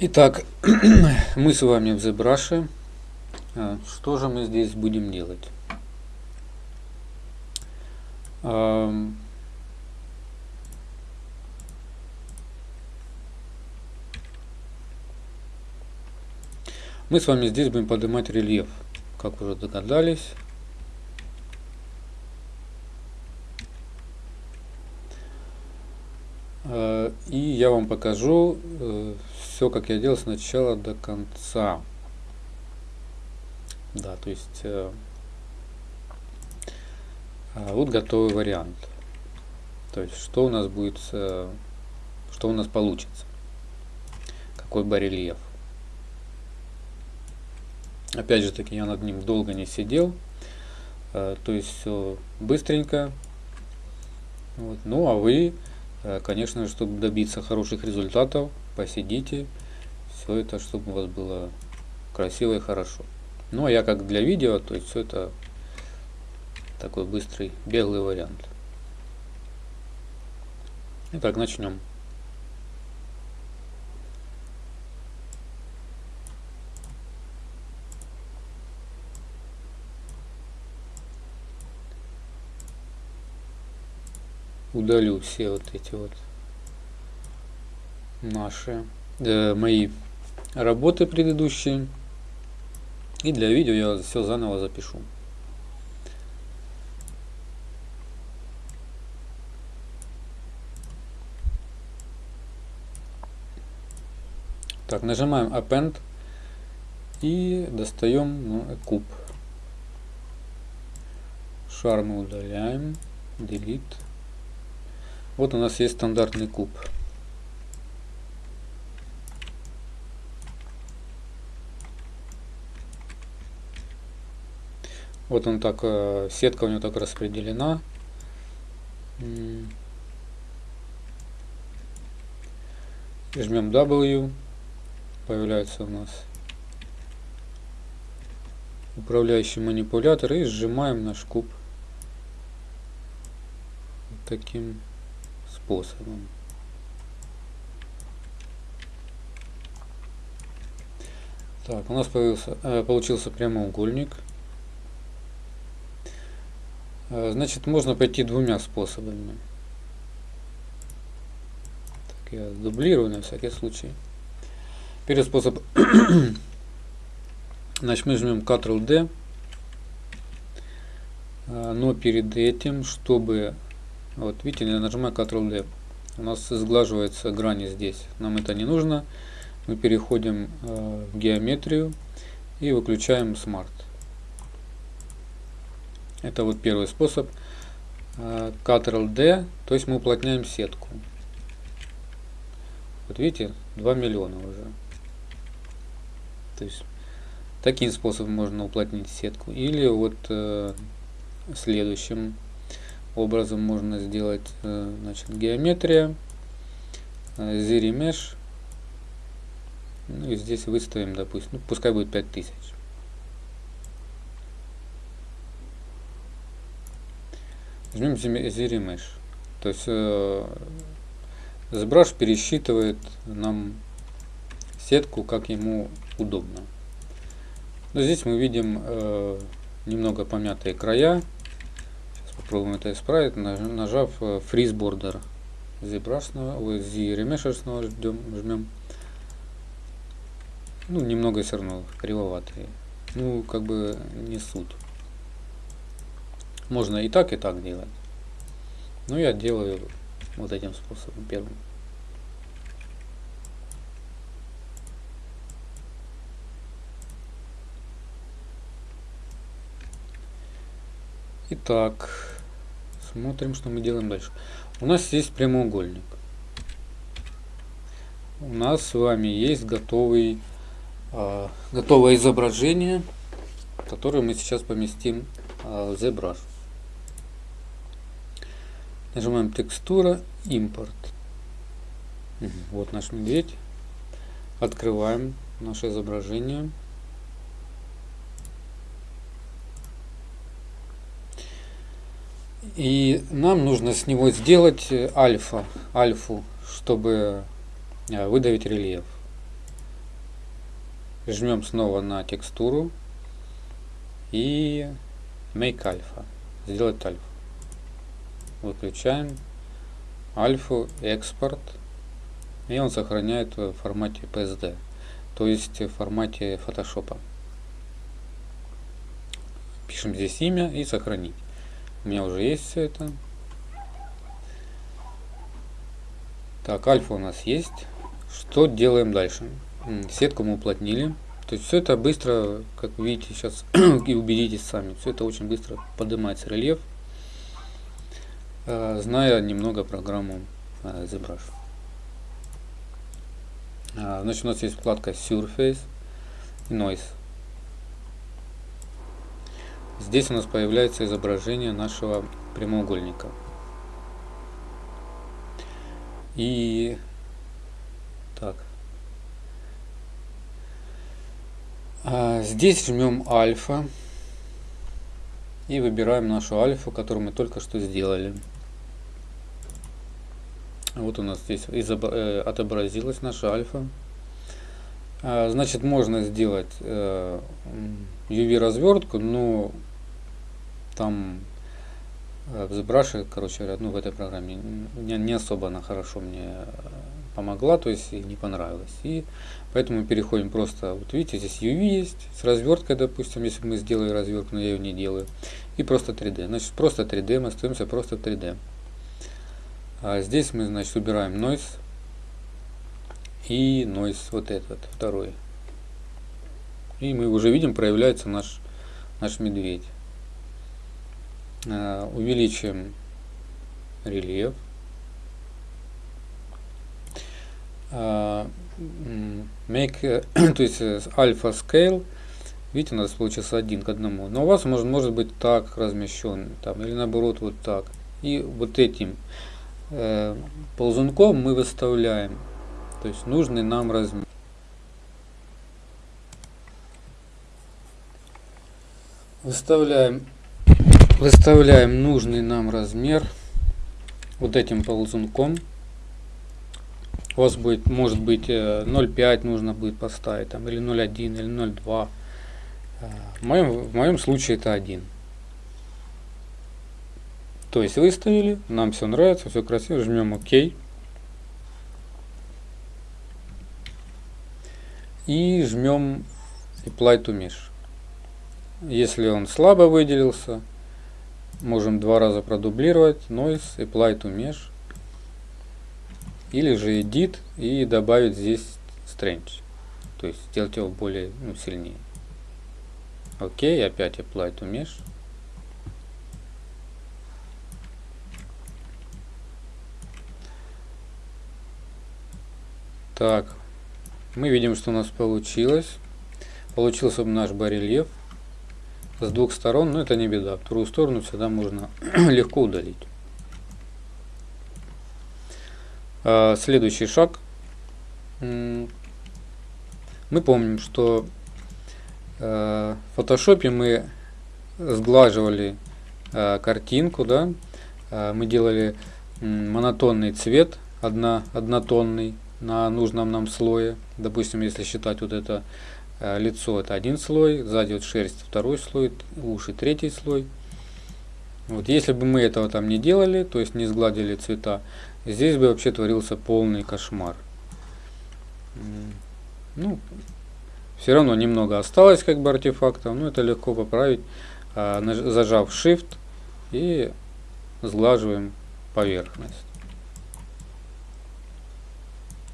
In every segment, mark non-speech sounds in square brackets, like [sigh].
Итак, [clears throat] мы с вами в ZBrush. А, что же мы здесь будем делать? Мы с вами здесь будем поднимать рельеф, как уже догадались. А, и я вам покажу э, все, как я делал с начала до конца. Да, то есть э, а, вот готовый вариант. То есть что у нас будет, э, что у нас получится. Какой барельеф. Опять же таки я над ним долго не сидел. Э, то есть все быстренько. Вот. Ну а вы, э, конечно, чтобы добиться хороших результатов, посидите. Все это, чтобы у вас было красиво и хорошо. Ну а я как для видео, то есть все это такой быстрый, беглый вариант. Итак, начнем. Удалю все вот эти вот наши, э, мои работы предыдущие. И для видео я все заново запишу. Так, нажимаем Append и достаем ну, куб. Шар мы удаляем, Delete. Вот у нас есть стандартный куб. Вот он так, э, сетка у него так распределена. Жмем W появляется у нас управляющий манипулятор и сжимаем наш куб таким способом. Так, у нас появился, э, получился прямоугольник. Э, значит, можно пойти двумя способами. Так, я дублирую на всякий случай. Первый способ. [coughs] Значит, мы жмем Ctrl-D. А, но перед этим, чтобы... Вот видите, я нажимаю Ctrl-D. У нас сглаживаются грани здесь. Нам это не нужно. Мы переходим а, в геометрию и выключаем Smart. Это вот первый способ. А, Ctrl-D, то есть мы уплотняем сетку. Вот видите, 2 миллиона уже. То есть таким способом можно уплотнить сетку. Или вот э, следующим образом можно сделать э, значит, геометрия, э, Mesh. Ну и здесь выставим, допустим, ну, пускай будет 5000. Жмем Zeri Mesh. То есть э, ZBrush пересчитывает нам сетку, как ему удобно. Но здесь мы видим э, немного помятые края. Сейчас попробуем это исправить, нажав Freeze Border. ZBrushного, Z Remeshers ждем, жмем. Ну, немного все равно кривоватые. Ну, как бы не суть. Можно и так, и так делать. Но я делаю вот этим способом первым. Итак, смотрим, что мы делаем дальше. У нас есть прямоугольник. У нас с вами есть готовый, э, готовое изображение, которое мы сейчас поместим э, в ZBrush. Нажимаем текстура, импорт. Вот наш медведь. Открываем наше изображение. И нам нужно с него сделать альфа, альфу, чтобы э, выдавить рельеф. жмем снова на текстуру и Make Alpha. Сделать альфа. Выключаем альфу, экспорт. И он сохраняет в формате PSD. То есть в формате фотошопа. Пишем здесь имя и сохранить. У меня уже есть все это. Так, альфа у нас есть. Что делаем дальше? Сетку мы уплотнили. То есть все это быстро, как видите сейчас, [clears throat] и убедитесь сами, все это очень быстро поднимается рельеф, зная немного программу а, ZBrush. А, значит, у нас есть вкладка Surface и Noise. Здесь у нас появляется изображение нашего прямоугольника. И так, А, здесь жмем альфа и выбираем нашу альфу, которую мы только что сделали. Вот у нас здесь э, отобразилась наша альфа. А, значит, можно сделать э, развертку, но там э, в ZBrush, короче говоря, ну в этой программе не, особо она хорошо мне помогла, то есть не понравилось. И поэтому переходим просто, вот видите, здесь UV есть, с разверткой, допустим, если мы сделали развертку, но я ее не делаю. И просто 3D. Значит, просто 3D, мы остаемся просто 3D. А здесь мы, значит, убираем noise и noise вот этот, второй. И мы уже видим, проявляется наш, наш медведь. А, увеличим рельеф. make, [coughs] то есть альфа scale, видите, у нас получился один к одному. Но у вас может, может быть так размещен, там, или наоборот вот так. И вот этим э, ползунком мы выставляем, то есть нужный нам размер. Выставляем, выставляем нужный нам размер вот этим ползунком у вас будет, может быть 0,5 э, нужно будет поставить, там, или 0,1, или 0,2. Э, в моем, в моем случае это 1. То есть выставили, нам все нравится, все красиво, жмем ОК. И жмем Apply to Mesh. Если он слабо выделился, можем два раза продублировать Noise, Apply to Mesh или же edit и добавить здесь strange. То есть сделать его более ну, сильнее. Окей, опять apply to mesh. Так, мы видим, что у нас получилось. Получился наш барельеф с двух сторон, но это не беда. Вторую сторону всегда можно [clears throat] легко удалить. А, следующий шаг. Мы помним, что а, в фотошопе мы сглаживали а, картинку, да, мы делали монотонный цвет, одно, однотонный на нужном нам слое. Допустим, если считать вот это лицо, это один слой, сзади вот шерсть, второй слой, уши, третий слой. Вот если бы мы этого там не делали, то есть не сгладили цвета, Здесь бы вообще творился полный кошмар. Ну, все равно немного осталось как бы артефактов, но это легко поправить, а, зажав Shift и сглаживаем поверхность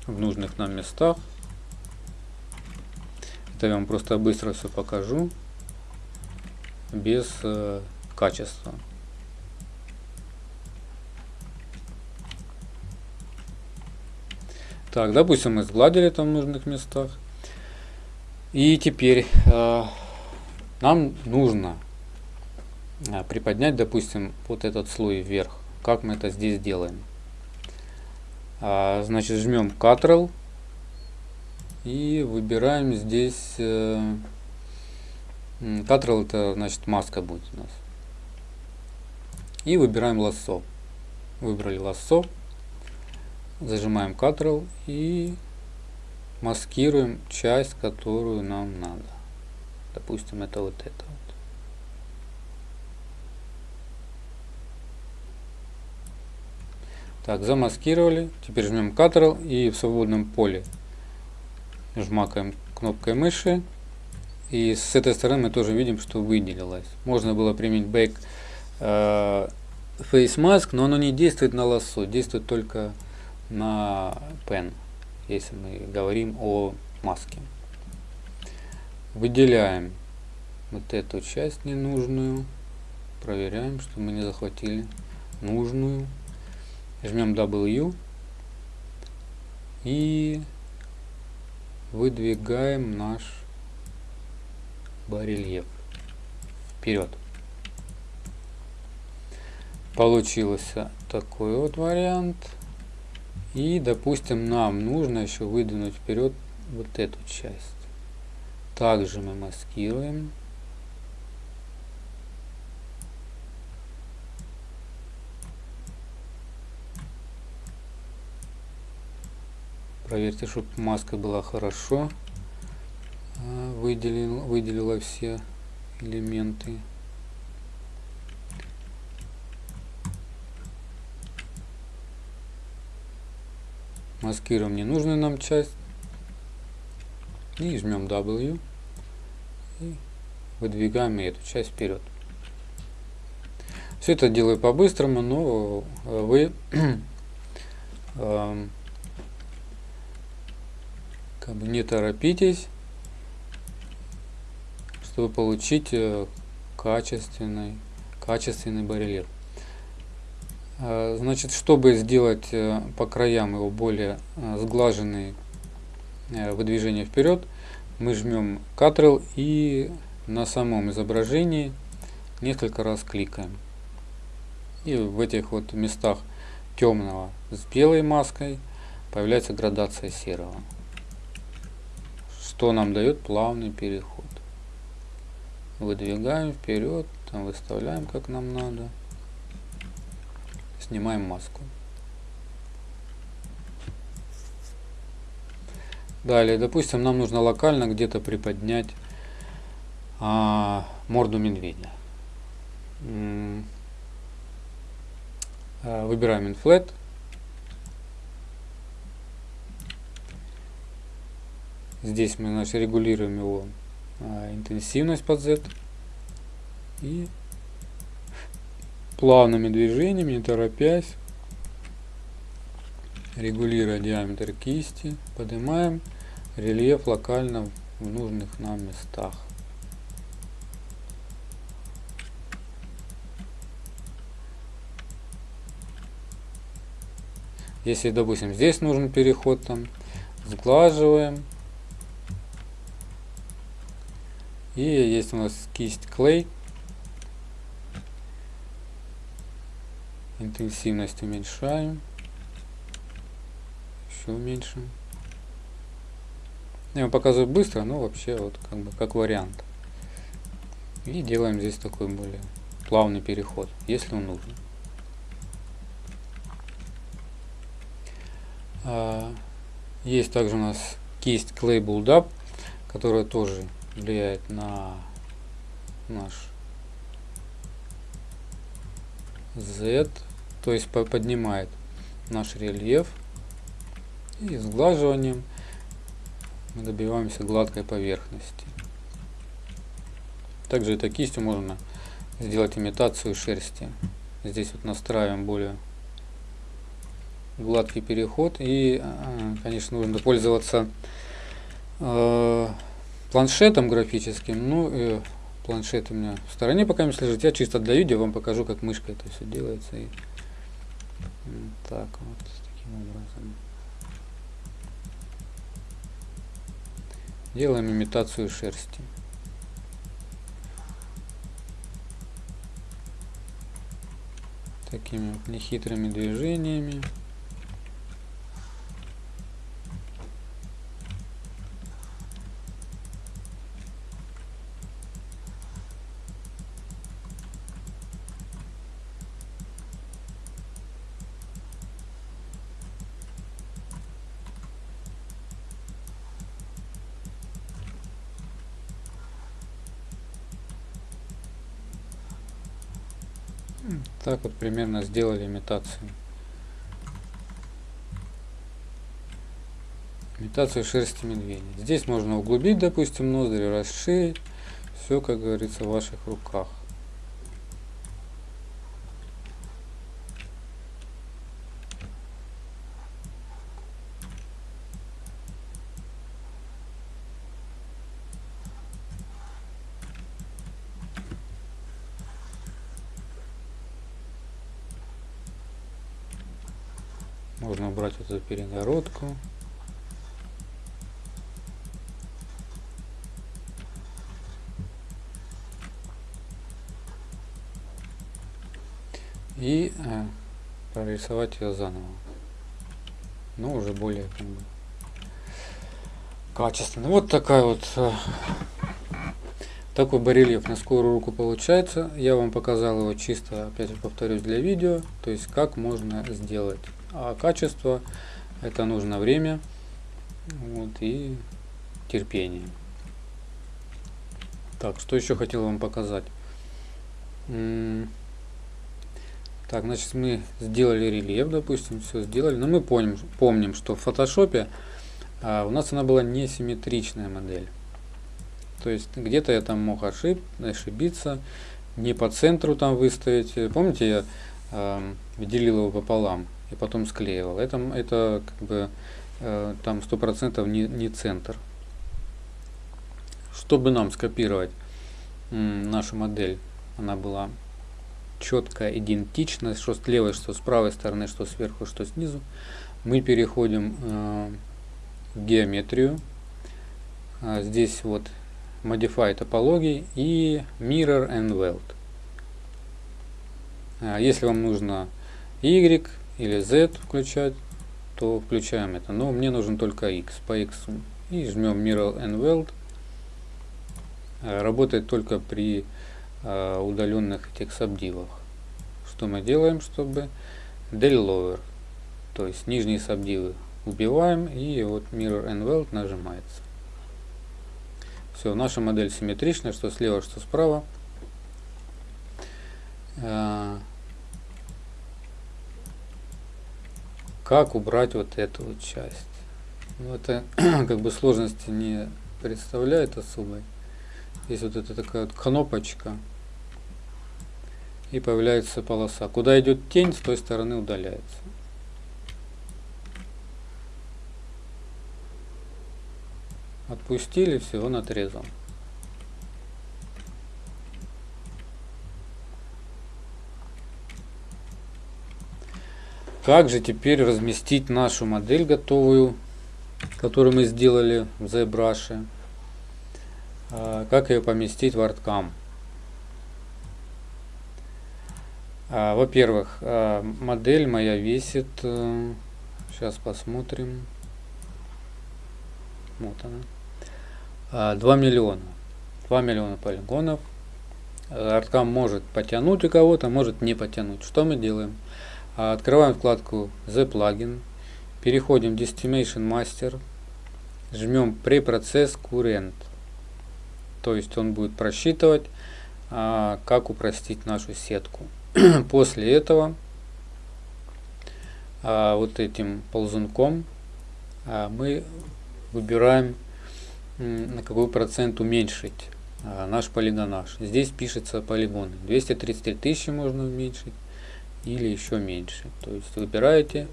в нужных нам местах. Это я вам просто быстро все покажу без э, качества. Так, допустим, мы сгладили там в нужных местах. И теперь э, нам нужно э, приподнять, допустим, вот этот слой вверх. Как мы это здесь делаем? А, значит, жмем Ctrl и выбираем здесь... Э, Ctrl это значит маска будет у нас. И выбираем лассо. Выбрали лассо зажимаем Ctrl и маскируем часть, которую нам надо. Допустим, это вот это Так, замаскировали. Теперь жмем Ctrl и в свободном поле жмакаем кнопкой мыши. И с этой стороны мы тоже видим, что выделилось. Можно было применить Back э, Face Mask, но оно не действует на лассо, действует только на Pen, если мы говорим о маске. Выделяем вот эту часть ненужную. Проверяем, что мы не захватили нужную. Жмем W и выдвигаем наш барельеф вперед. Получился такой вот вариант. И, допустим, нам нужно еще выдвинуть вперед вот эту часть. Также мы маскируем. Проверьте, чтобы маска была хорошо а, выделила, выделила все элементы. Маскируем ненужную нам часть. И жмем W. И выдвигаем эту часть вперед. Все это делаю по-быстрому, но вы [clears throat] эм, как бы не торопитесь, чтобы получить э, качественный, качественный барельеф. Э, значит, чтобы сделать э, по краям его более сглаженные выдвижения вперед, мы жмем Ctrl и на самом изображении несколько раз кликаем. И в этих вот местах темного с белой маской появляется градация серого что нам дает плавный переход. Выдвигаем вперед, там выставляем как нам надо. Снимаем маску. Далее, допустим, нам нужно локально где-то приподнять а, морду медведя. А, выбираем Inflate Здесь мы значит, регулируем его а, интенсивность под Z. И плавными движениями, не торопясь, регулируя диаметр кисти, поднимаем рельеф локально в нужных нам местах. Если, допустим, здесь нужен переход, там, сглаживаем, И есть у нас кисть клей. Интенсивность уменьшаем. Еще уменьшим. Я вам показываю быстро, но вообще вот как бы как вариант. И делаем здесь такой более плавный переход, если он нужен. А, есть также у нас кисть Clay Build Up, которая тоже влияет на наш Z, то есть поднимает наш рельеф и сглаживанием мы добиваемся гладкой поверхности. Также этой кистью можно сделать имитацию шерсти. Здесь вот настраиваем более гладкий переход и, а, конечно, нужно пользоваться э, планшетом графическим. Ну, и планшет у меня в стороне пока не лежит. Я чисто для видео вам покажу, как мышкой это все делается. И так вот, таким образом. Делаем имитацию шерсти. Такими вот нехитрыми движениями. Так вот примерно сделали имитацию. Имитацию шерсти медведя. Здесь можно углубить, допустим, ноздри, расширить. Все, как говорится, в ваших руках. Можно убрать вот эту перегородку. И э, прорисовать ее заново. Но уже более как бы, качественно. Вот такая вот э, такой барельеф на скорую руку получается. Я вам показал его чисто, опять же повторюсь, для видео. То есть как можно сделать. А качество это нужно время вот, и терпение. Так, что еще хотел вам показать. Так, значит, мы сделали рельеф, допустим, все сделали. Но мы помним, помним что в фотошопе а, у нас она была несимметричная модель. То есть где-то я там мог ошиб, ошибиться, не по центру там выставить. Помните, я э, делил его пополам и потом склеивал. Это, это как бы э, там сто процентов не, не центр. Чтобы нам скопировать нашу модель, она была четко идентична, что с левой, что с правой стороны, что сверху, что снизу, мы переходим э, в геометрию. А здесь вот Modify топологии и Mirror and Weld. А если вам нужно Y или Z включать, то включаем это. Но мне нужен только X по X. И жмем Mirror and Weld. А, работает только при а, удаленных этих сабдивах. Что мы делаем, чтобы Del Lower, то есть нижние сабдивы убиваем и вот Mirror and Weld нажимается. Все, наша модель симметричная, что слева, что справа. Как убрать вот эту вот часть? Ну, это [clears throat] как бы сложности не представляет особой. Здесь вот эта такая вот кнопочка. И появляется полоса. Куда идет тень, с той стороны удаляется. Отпустили, все, он отрезал. Как же теперь разместить нашу модель готовую, которую мы сделали в ZBrush? А, как ее поместить в ArtCam? А, во-первых, а, модель моя весит, сейчас э, посмотрим, вот она, 2 миллиона, 2 миллиона полигонов. ArtCam может потянуть у кого-то, может не потянуть. Что мы делаем? Открываем вкладку The Plugin, переходим в Destination Master, жмем Preprocess Current. То есть он будет просчитывать, а, как упростить нашу сетку. [clears throat] После этого а, вот этим ползунком а, мы выбираем на какой процент уменьшить наш полигонаж. Здесь пишется полигоны. 233 тысячи можно уменьшить или еще меньше. То есть выбираете,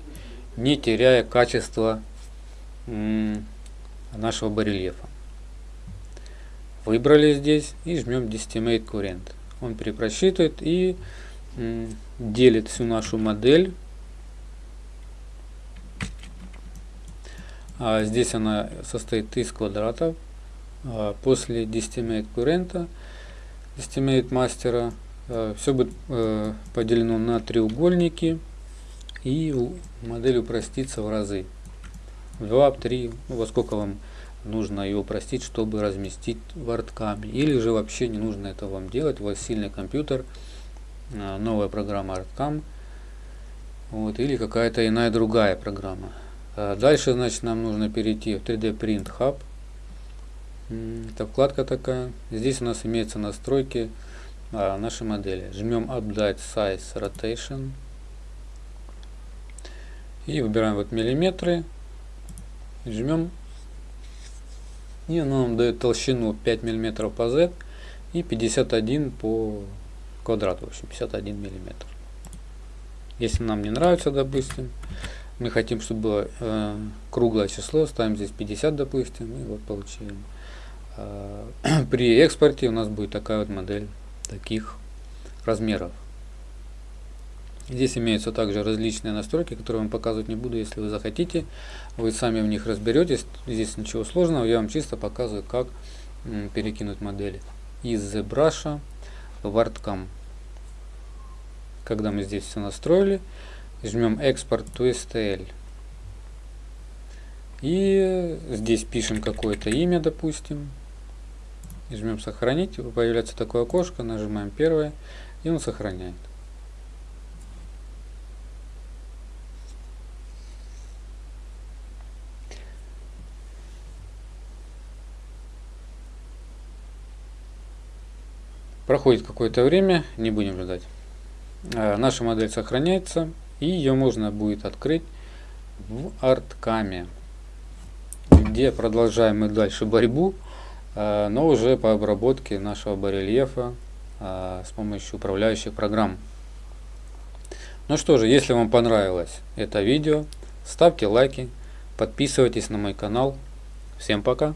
не теряя качество нашего барельефа. Выбрали здесь и жмем Destimate Current. Он перепросчитывает и делит всю нашу модель. А здесь она состоит из квадратов. А после Destimate Current, Destimate мастера Все будет э, поделено на треугольники и модель упростится в разы. 2, 3, ну, во сколько вам нужно ее упростить, чтобы разместить в арткаме. Или же вообще не нужно это вам делать. У вас сильный компьютер, э, новая программа арткам. Вот, или какая-то иная другая программа. Дальше, значит, нам нужно перейти в 3D Print Hub. Это вкладка такая. Здесь у нас имеются настройки а, нашей модели. Жмем Update Size Rotation. И выбираем вот миллиметры. Жмем. И оно нам дает толщину 5 миллиметров по Z и 51 по квадрату. В общем, 51 миллиметр. Если нам не нравится, допустим, мы хотим, чтобы было э, круглое число, ставим здесь 50, допустим, и вот получим. Э, [clears throat] при экспорте у нас будет такая вот модель таких размеров. Здесь имеются также различные настройки, которые вам показывать не буду. Если вы захотите, вы сами в них разберетесь. Здесь ничего сложного, я вам чисто показываю, как перекинуть модели из ZBrush в ArtCam. Когда мы здесь все настроили, жмем Export to STL. И здесь пишем какое-то имя, допустим. И жмем сохранить. Появляется такое окошко, нажимаем первое, и он сохраняет. Проходит какое-то время, не будем ждать. А, наша модель сохраняется и ее можно будет открыть в арткаме, где продолжаем мы дальше борьбу, но уже по обработке нашего барельефа а, с помощью управляющих программ. Ну что же, если вам понравилось это видео, ставьте лайки, подписывайтесь на мой канал. Всем пока!